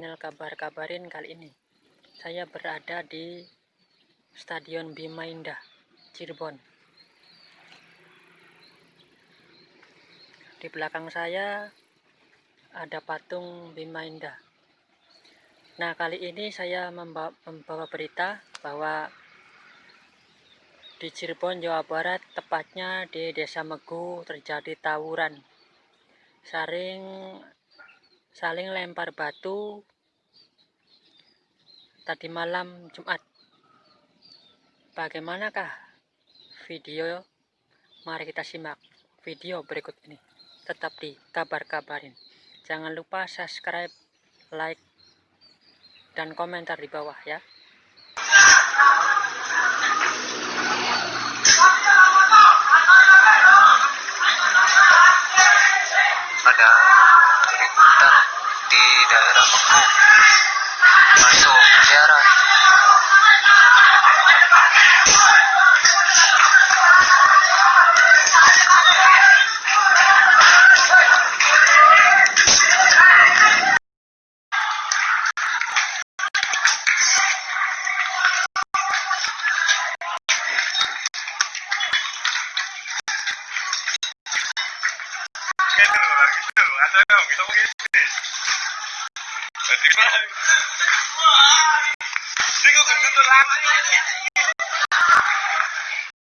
channel kabar-kabarin kali ini. Saya berada di Stadion Bima Indah Cirebon. Di belakang saya ada patung Bima Indah. Nah kali ini saya membawa berita bahwa di Cirebon Jawa Barat tepatnya di Desa Megu terjadi tawuran. Saring saling lempar batu tadi malam Jumat. Bagaimanakah video? Mari kita simak video berikut ini. Tetap di kabar-kabarin jangan lupa subscribe like dan komentar di bawah ya. Pada kok gendut tuh